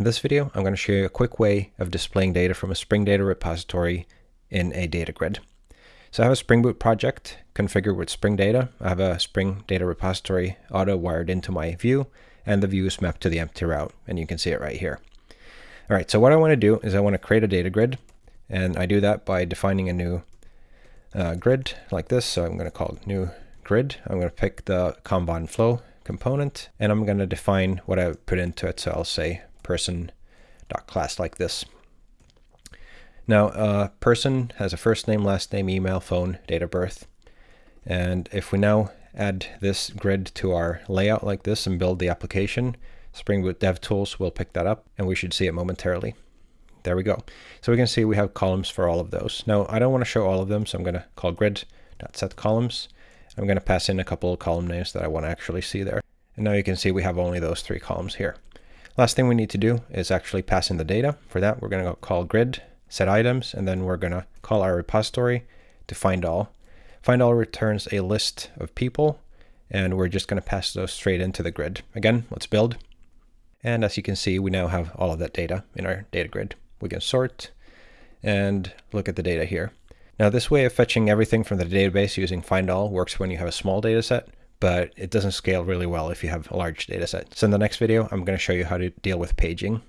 In this video, I'm going to show you a quick way of displaying data from a Spring Data repository in a data grid. So I have a Spring Boot project configured with Spring Data. I have a Spring Data repository auto wired into my view, and the view is mapped to the empty route, and you can see it right here. All right, so what I want to do is I want to create a data grid, and I do that by defining a new uh, grid like this. So I'm going to call it new grid. I'm going to pick the Vaadin flow component, and I'm going to define what I put into it. So I'll say person.class like this. Now, uh, person has a first name, last name, email, phone, date of birth. And if we now add this grid to our layout like this and build the application, Spring Boot DevTools will pick that up and we should see it momentarily. There we go. So we can see we have columns for all of those. Now, I don't want to show all of them, so I'm going to call grid.setColumns. I'm going to pass in a couple of column names that I want to actually see there. And now you can see we have only those three columns here. Last thing we need to do is actually pass in the data. For that, we're going to call grid, set items, and then we're going to call our repository to find all. Find all returns a list of people, and we're just going to pass those straight into the grid. Again, let's build. And as you can see, we now have all of that data in our data grid. We can sort and look at the data here. Now this way of fetching everything from the database using find all works when you have a small data set, but it doesn't scale really well if you have a large data set. So in the next video, I'm going to show you how to deal with paging.